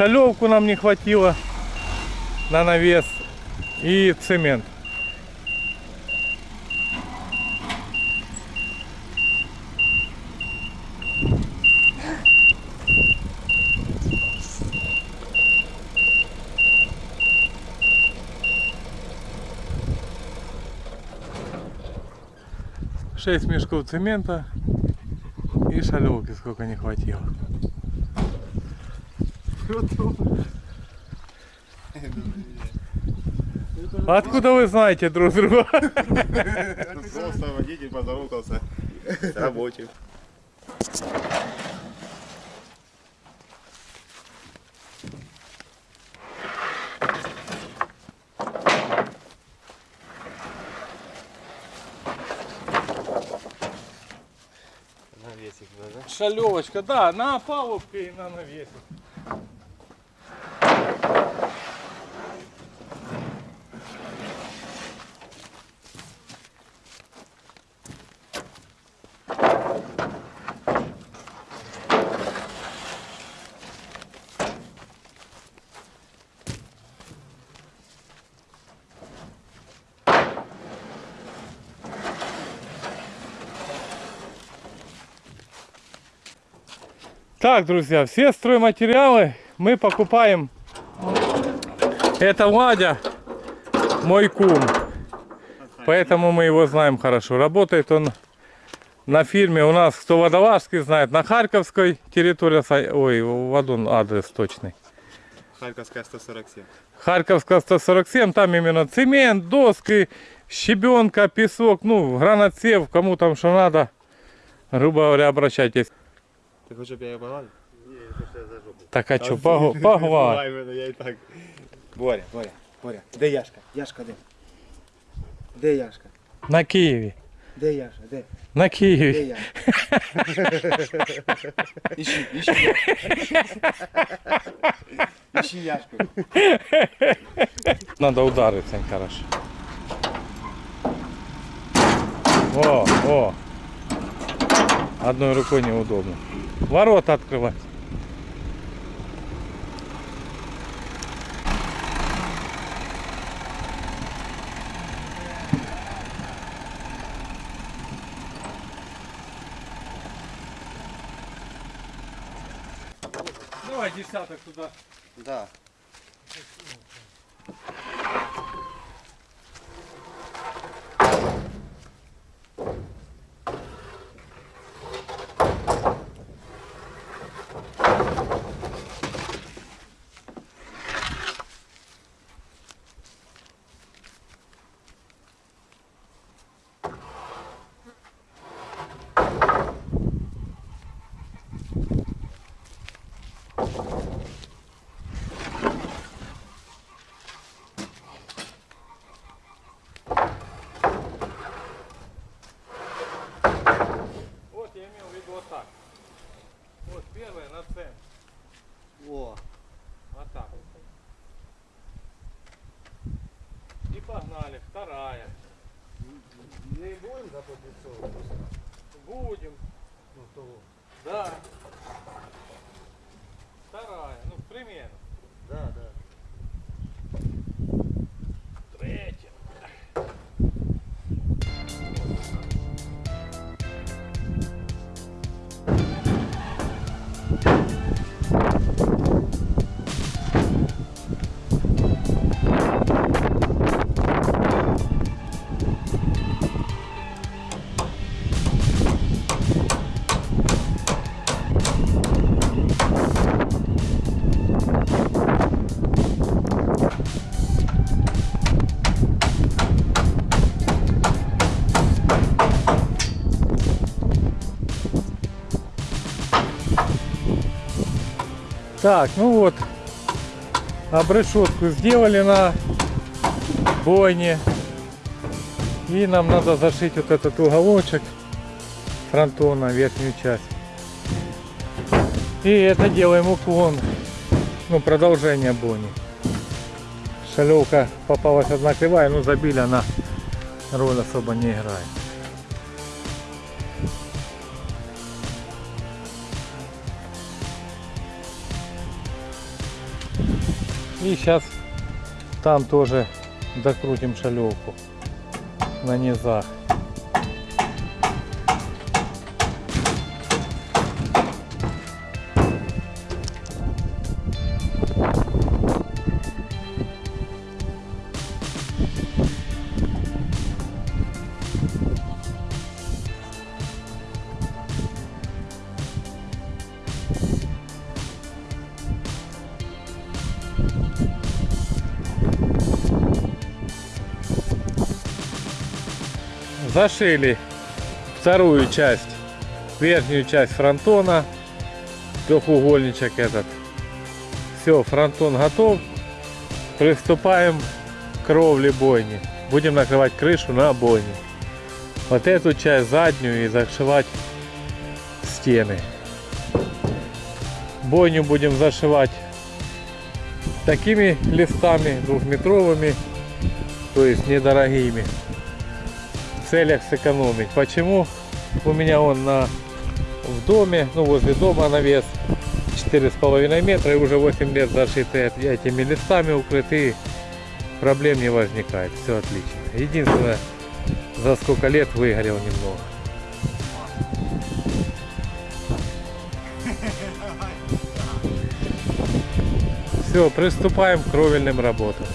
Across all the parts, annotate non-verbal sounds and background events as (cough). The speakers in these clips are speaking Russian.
Шалевку нам не хватило на навес и цемент. Шесть мешков цемента и шалевки сколько не хватило. Откуда вы знаете друг друга? Просто водитель поздоровался с рабочим. Навесик, да? Шалевочка, да, на опалубке и на навесе. Так, друзья, все стройматериалы мы покупаем. Это Владя, мой кум. Поэтому мы его знаем хорошо. Работает он на фирме у нас, кто Водолажский знает, на Харьковской территории. Ой, он адрес точный. Харьковская 147. Харьковская 147, там именно цемент, доски, щебенка, песок, ну, гранатсев, кому там что надо. Грубо говоря, обращайтесь. Ты хочешь, чтобы я ее погладил? Так, а что, погладь. Давай мене, я і так. Боря, Боря, Боря. Де Яшка? Яшка де? Де Яшка? На Києві. Де Яша? Де? На Де Києві. Яшка? (laughs) Іщи, іщи. Іщи Яшку. Надо удариться хорошо. О, о. Одной рукой неудобно. Ворота открывать. Давай десяток туда. Да. Вот я имел в виду вот так. Вот первое на центр. О. Вот так. И Вторая. Не будем запотицовувати? Будем. Ну, того. Да. Вторая. Ну, примерно. Так, ну вот, обрешетку сделали на бойне. И нам надо зашить вот этот уголочек фронтона, верхнюю часть. И это делаем уклон, ну продолжение бойни. Шалевка попалась одна кривая, ну забили, она роль особо не играет. И сейчас там тоже докрутим шалевку на низах. Зашили вторую часть, верхнюю часть фронтона, трехугольничек этот. Все, фронтон готов. Приступаем к кровле бойни. Будем накрывать крышу на бойне. Вот эту часть заднюю и зашивать стены. Бойню будем зашивать такими листами двухметровыми, то есть недорогими целях сэкономить. Почему? У меня он на, в доме, ну возле дома навес 4,5 метра и уже 8 лет зашиты этими листами укрыты. Проблем не возникает. Все отлично. Единственное, за сколько лет выгорел немного. Все, приступаем к кровельным работам.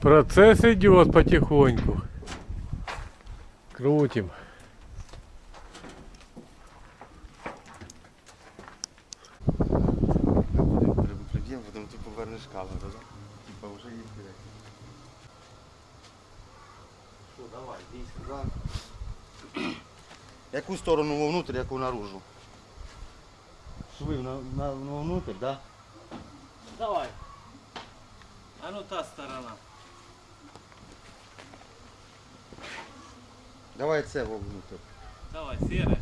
Процесс идет потихоньку. Крутим. Будемо перебукладіємо, потім ти повернеш камеру, да? Типа вже їх буде. Що, давай, дійсно, да? Яку сторону вовнутрь, яку наружу? Шви на, на, вовнутрь, да? Давай це вовнутрь. Давай, серая.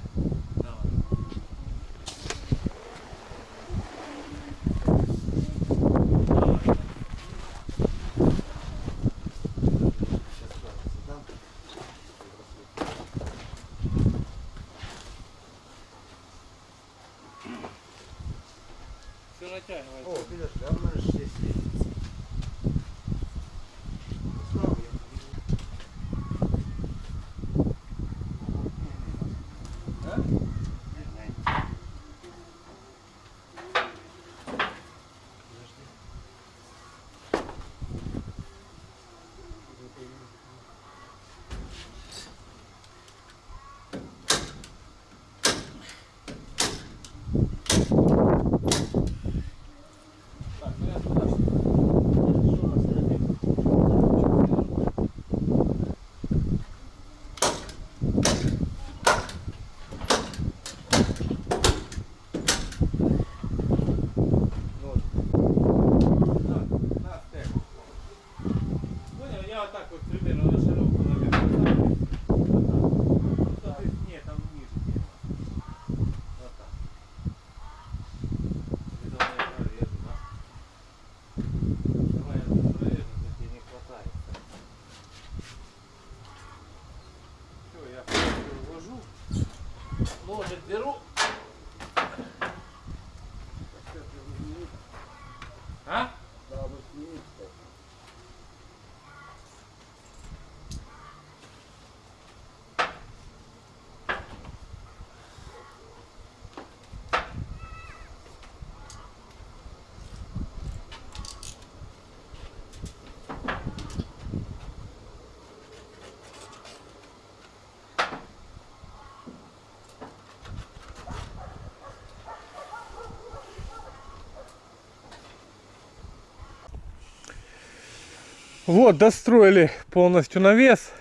Вот, достроили полностью навес.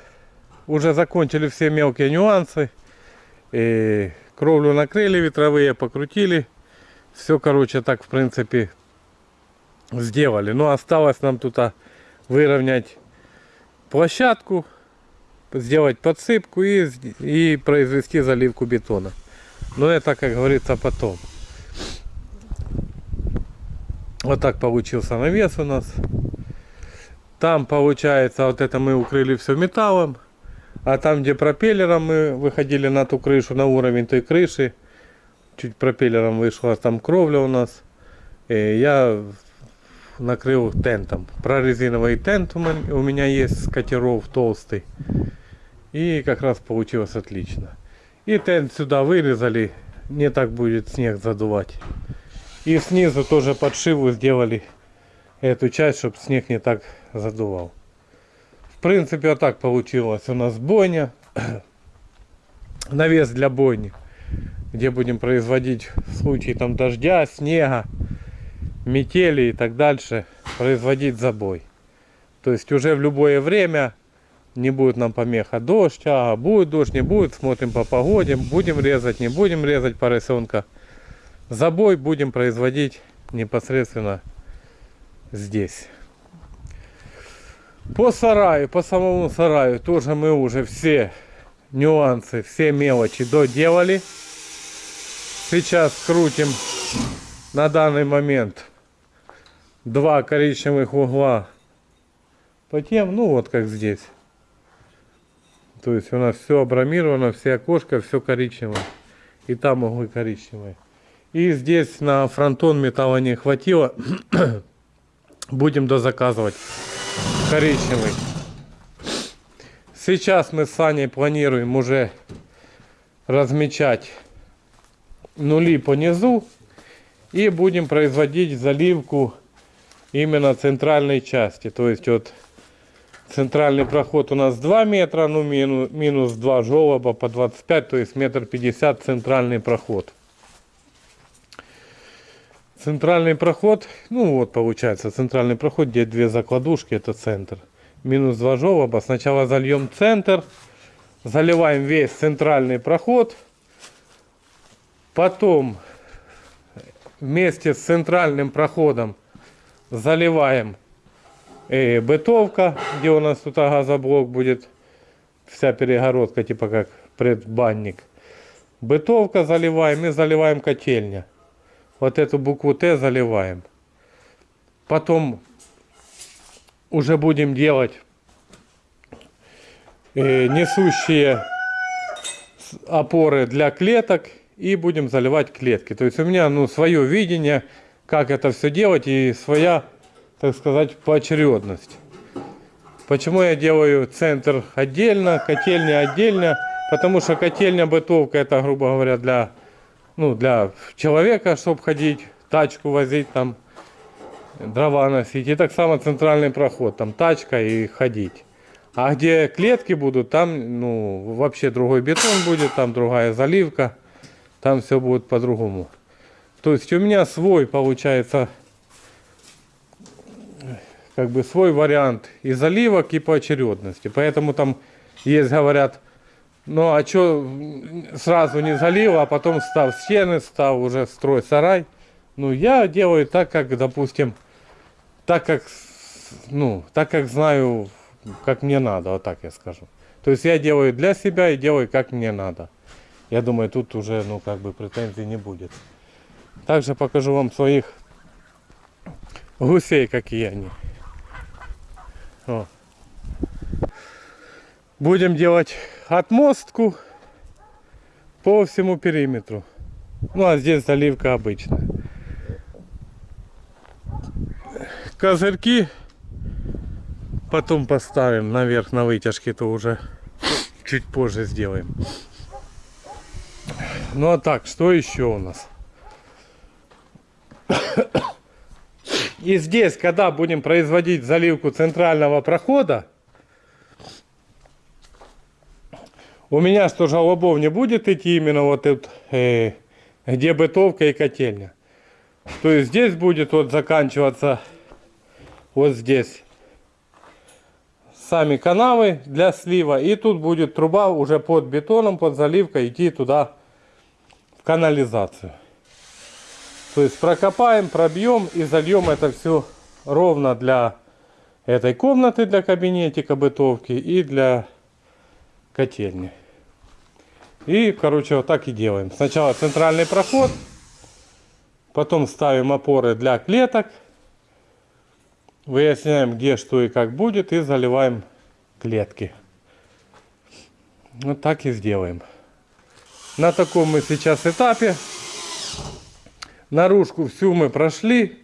Уже закончили все мелкие нюансы. И кровлю накрыли, ветровые покрутили. Все, короче, так, в принципе, сделали. Но осталось нам тут а, выровнять площадку, сделать подсыпку и, и произвести заливку бетона. Но это, как говорится, потом. Вот так получился навес у нас. Там получается, вот это мы укрыли все металлом. А там, где пропеллером мы выходили на ту крышу, на уровень той крыши, чуть пропеллером вышла там кровля у нас. И я накрыл тентом. Прорезиновый тент у мен- у меня есть катеров толстый. И как раз получилось отлично. И тент сюда вырезали, не так будет снег задувать. И снизу тоже подшиву сделали эту часть, чтобы снег не так задувал. В принципе, вот так получилось. У нас бойня. (clears throat) Навес для бойни. Где будем производить в случае там дождя, снега, метели и так дальше. Производить забой. То есть уже в любое время не будет нам помеха дождь, а будет дождь, не будет, смотрим по погоде, будем резать, не будем резать поросенка. Забой будем производить непосредственно здесь. По сараю, по самому сараю тоже мы уже все нюансы, все мелочи доделали. Сейчас крутим на данный момент два коричневых угла по тем, ну вот как здесь. То есть у нас все абрамировано, все окошко, все коричневое. И там углы коричневые. И здесь на фронтон металла не хватило. (coughs) Будем дозаказывать коричневый. Сейчас мы с Саней планируем уже размечать нули по низу и будем производить заливку именно центральной части. То есть вот центральный проход у нас 2 метра, ну минус, минус 2 желоба по 25, то есть метр 50 центральный проход. Центральный проход, ну вот получается центральный проход, где две закладушки, это центр. Минус 2 желоба. Сначала зальем центр, заливаем весь центральный проход. Потом вместе с центральным проходом заливаем э, бытовка, где у нас тут газоблок будет, вся перегородка, типа как предбанник. Бытовка заливаем и заливаем котельня. Вот эту букву Т заливаем. Потом уже будем делать э, несущие опоры для клеток и будем заливать клетки. То есть у меня ну, свое видение, как это все делать и своя, так сказать, поочередность. Почему я делаю центр отдельно, котельня отдельно? Потому что котельня бытовка это, грубо говоря, для, ну, для человека, чтобы ходить, тачку возить там, дрова носить. И так само центральный проход, там тачка и ходить. А где клетки будут, там ну, вообще другой бетон будет, там другая заливка, там все будет по-другому. То есть у меня свой получается как бы свой вариант и заливок, и поочередности. Поэтому там есть, говорят, ну а что сразу не залил, а потом став стены, стал уже строй сарай. Ну я делаю так, как, допустим, так как, ну, так как знаю, как мне надо, вот так я скажу. То есть я делаю для себя и делаю как мне надо. Я думаю, тут уже, ну, как бы претензий не будет. Также покажу вам своих гусей, какие они. О. Будем делать отмостку. по всему периметру. Ну а здесь заливка обычная. Козырьки потом поставим наверх на вытяжке, то уже чуть позже сделаем. Ну а так, что еще у нас? И здесь, когда будем производить заливку центрального прохода, у меня что желобов не будет идти именно вот тут, э, где бытовка и котельня. То есть здесь будет вот заканчиваться вот здесь сами канавы для слива. И тут будет труба уже под бетоном, под заливкой идти туда в канализацию. То есть прокопаем, пробьем и зальем это все ровно для этой комнаты, для кабинетика бытовки и для котельни. И, короче, вот так и делаем. Сначала центральный проход, потом ставим опоры для клеток, выясняем, где что и как будет, и заливаем клетки. Вот так и сделаем. На таком мы сейчас этапе. Наружку всю мы прошли.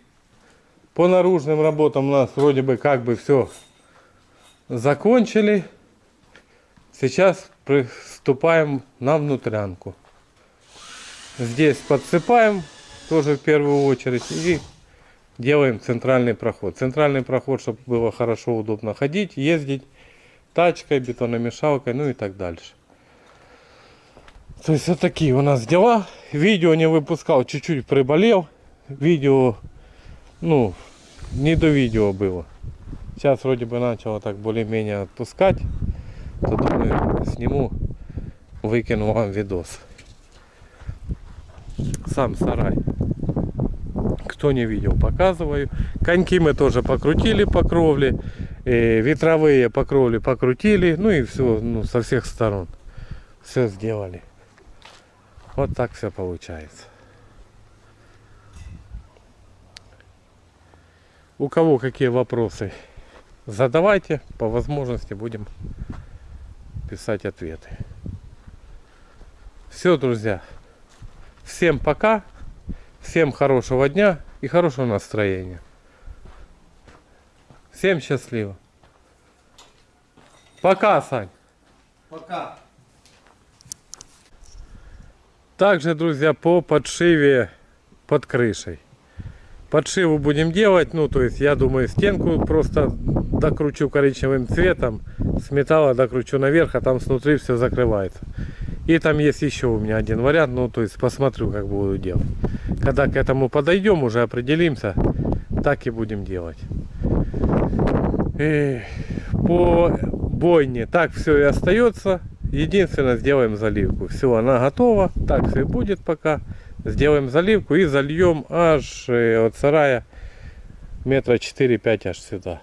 По наружным работам у нас вроде бы как бы все закончили. Сейчас приступаем на внутрянку. Здесь подсыпаем тоже в первую очередь и делаем центральный проход. Центральный проход, чтобы было хорошо, удобно ходить, ездить тачкой, бетономешалкой, ну и так дальше. То есть вот такие у нас дела. Видео не выпускал, чуть-чуть приболел. Видео, ну, не до видео было. Сейчас вроде бы начало так более-менее отпускать. То думаю, сниму, выкину вам видос. Сам сарай. Кто не видел, показываю. Коньки мы тоже покрутили по кровле. э, ветровые по кровле покрутили. Ну и все ну, со всех сторон. Все сделали. Вот так все получается. У кого какие вопросы, задавайте. По возможности будем писать ответы. Все, друзья. Всем пока. Всем хорошего дня и хорошего настроения. Всем счастливо. Пока, Сань. Пока. Также, друзья, по подшиве под крышей. Подшиву будем делать, ну, то есть, я думаю, стенку просто докручу коричневым цветом, с металла докручу наверх, а там снутри все закрывается. И там есть еще у меня один вариант, ну, то есть, посмотрю, как буду делать. Когда к этому подойдем, уже определимся, так и будем делать. И по бойне так все и остается. Единственное, сделаем заливку. Все, она готова. Так все и будет пока. Сделаем заливку и зальем аж э, от сарая метра 4-5 аж сюда.